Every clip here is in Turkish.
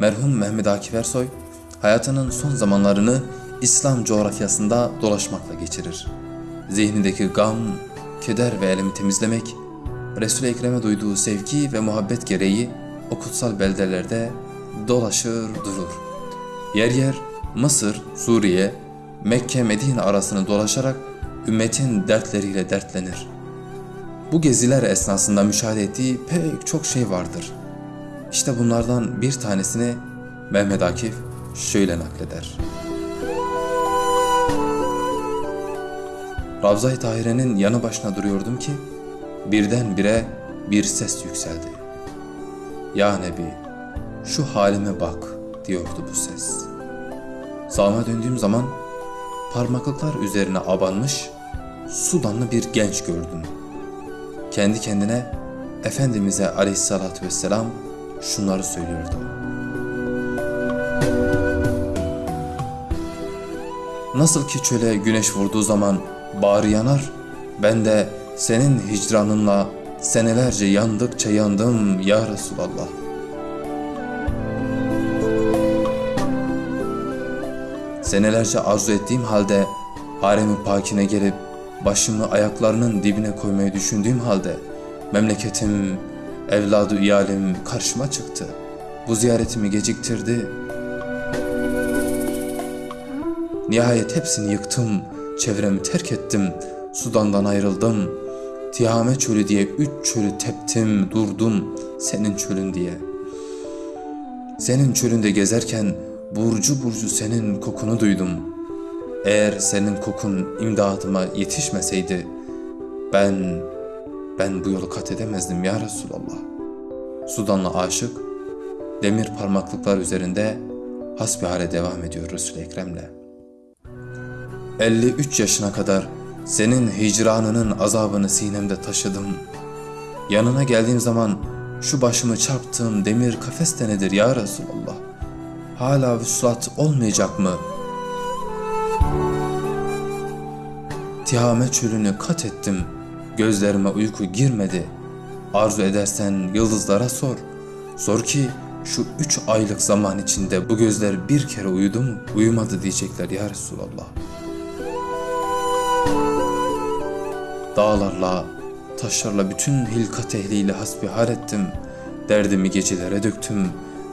merhum Mehmet Akif Ersoy hayatının son zamanlarını İslam coğrafyasında dolaşmakla geçirir. Zihnindeki gam, keder ve elemi temizlemek, Resul-i Ekrem'e duyduğu sevgi ve muhabbet gereği o kutsal beldelerde dolaşır durur. Yer yer Mısır, Suriye, Mekke, Medine arasını dolaşarak ümmetin dertleriyle dertlenir. Bu geziler esnasında müşahede ettiği pek çok şey vardır. İşte bunlardan bir tanesini Mehmet Akif şöyle nakleder. Ravza-i Tahire'nin yanı başına duruyordum ki birdenbire bir ses yükseldi. Ya Nebi şu halime bak diyordu bu ses. Sağıma döndüğüm zaman parmaklıklar üzerine abanmış Sudanlı bir genç gördüm. Kendi kendine Efendimiz'e aleyhissalatü vesselam şunları söylüyordu. Nasıl ki çöle güneş vurduğu zaman bağrı yanar, ben de senin hicranınla senelerce yandıkça yandım ya Resulallah. Senelerce arzu ettiğim halde haremi pakine gelip başımı ayaklarının dibine koymayı düşündüğüm halde memleketim, evladı iyalim karşıma çıktı. Bu ziyaretimi geciktirdi. Nihayet hepsini yıktım, çevremi terk ettim, Sudan'dan ayrıldım. Tihame çölü diye üç çölü teptim, durdum senin çölün diye. Senin çölünde gezerken burcu burcu senin kokunu duydum.'' Eğer senin kokun imdadıma yetişmeseydi ben ben bu yolu kat edemezdim ya Resulallah. Sudanlı aşık demir parmaklıklar üzerinde hasbihale devam ediyor Resul-i Ekrem'le. 53 yaşına kadar senin hicranının azabını sinemde taşıdım. Yanına geldiğim zaman şu başımı çarptığım demir kafes de nedir ya Resulallah? Hala vüslat olmayacak mı?'' Tihame çölünü kat ettim. Gözlerime uyku girmedi. Arzu edersen yıldızlara sor. Sor ki şu üç aylık zaman içinde bu gözler bir kere uyudu mu? Uyumadı diyecekler ya Resulallah. Dağlarla, taşlarla bütün hilkat ehliyle hasbihal ettim. Derdimi gecelere döktüm.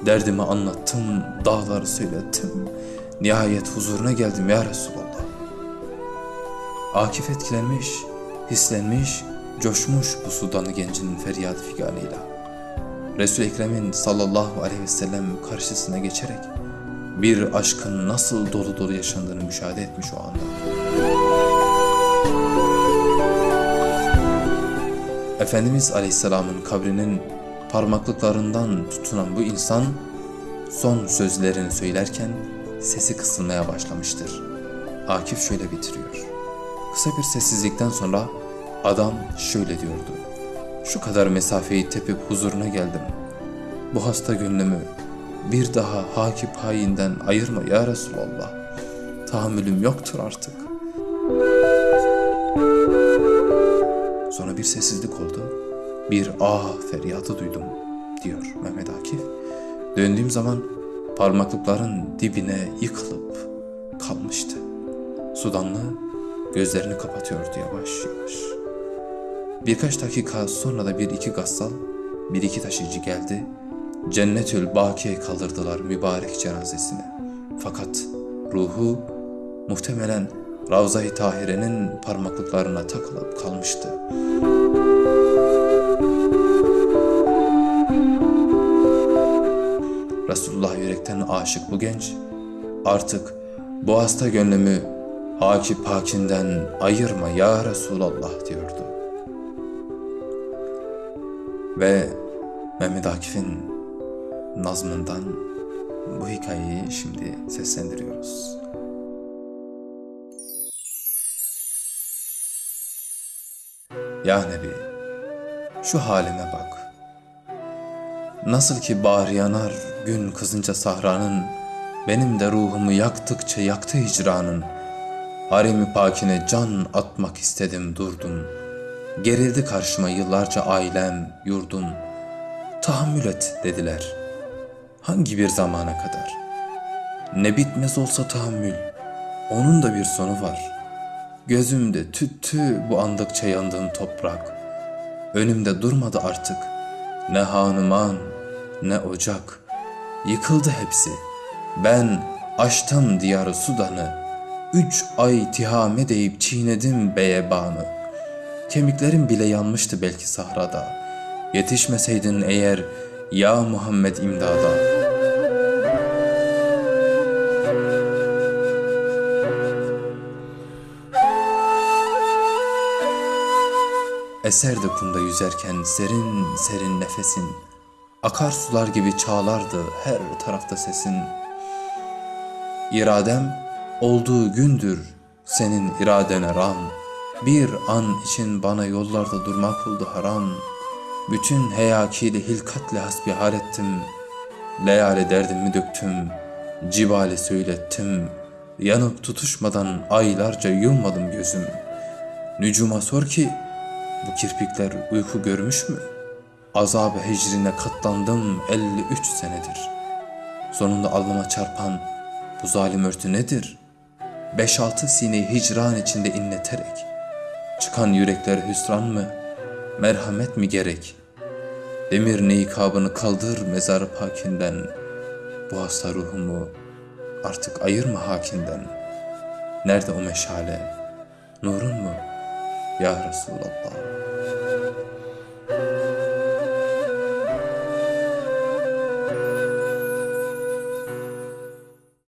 Derdimi anlattım, dağları söylettim. Nihayet huzuruna geldim ya Resulallah. Akif etkilenmiş, hislenmiş, coşmuş bu Sudanlı gencinin feryat figanıyla. Resul Ekrem'in sallallahu aleyhi ve sellem karşısına geçerek bir aşkın nasıl dolu dolu yaşandığını müşahede etmiş o anda. Efendimiz Aleyhisselam'ın kabrinin parmaklıklarından tutunan bu insan son sözlerini söylerken sesi kısılmaya başlamıştır. Akif şöyle bitiriyor. Kısa bir sessizlikten sonra adam şöyle diyordu. Şu kadar mesafeyi tepip huzuruna geldim. Bu hasta gönlümü bir daha hakip hayinden ayırma ya Resulallah. Tahammülüm yoktur artık. Sonra bir sessizlik oldu. Bir ah feryatı duydum diyor Mehmet Akif. Döndüğüm zaman parmaklıkların dibine yıkılıp kalmıştı. Sudanlı Gözlerini kapatıyordu yavaş yavaş. Birkaç dakika sonra da bir iki gassal, bir iki taşıyıcı geldi. Cennetül Baki'ye kaldırdılar mübarek cenazesini. Fakat ruhu muhtemelen Ravza-i Tahire'nin parmaklıklarına takılıp kalmıştı. Resulullah yürekten aşık bu genç artık bu hasta gönlümü Haki pakinden ayırma ya Resulallah diyordu. Ve Mehmet Akif'in nazmından bu hikayeyi şimdi seslendiriyoruz. Ya Nebi, şu halime bak. Nasıl ki bahar yanar gün kızınca sahranın, benim de ruhumu yaktıkça yaktı hicranın.'' Haremi pakine can atmak istedim durdum. Gerildi karşıma yıllarca ailem, yurdum. Tahammül et dediler. hangi bir zamana kadar? Ne bitmez olsa tahammül, onun da bir sonu var. Gözümde tüttü bu andıkça yandığım toprak. Önümde durmadı artık. Ne hanuman, ne ocak. Yıkıldı hepsi. Ben açtım diyarı Sudan'ı. Üç ay tihame deyip çiğnedim beyebanı. Kemiklerim bile yanmıştı belki sahrada. Yetişmeseydin eğer ya Muhammed imdada. Eserdi kumda yüzerken serin serin nefesin. Akarsular gibi çağlardı her tarafta sesin. İradem olduğu gündür senin iradene ram. Bir an için bana yollarda durmak oldu haram. Bütün heyakili hilkatle hasbihal ettim. Leyale derdimi döktüm. Cibale söylettim. Yanıp tutuşmadan aylarca yummadım gözüm. Nücuma sor ki bu kirpikler uyku görmüş mü? Azab-ı hecrine katlandım 53 senedir. Sonunda alnıma çarpan bu zalim örtü nedir? Beş altı sineyi hicran içinde inleterek Çıkan yürekler hüsran mı? Merhamet mi gerek? Demir nikabını kaldır mezar pakinden Bu hasta ruhumu artık ayırma hakinden Nerede o meşale? Nurun mu? Ya Resulallah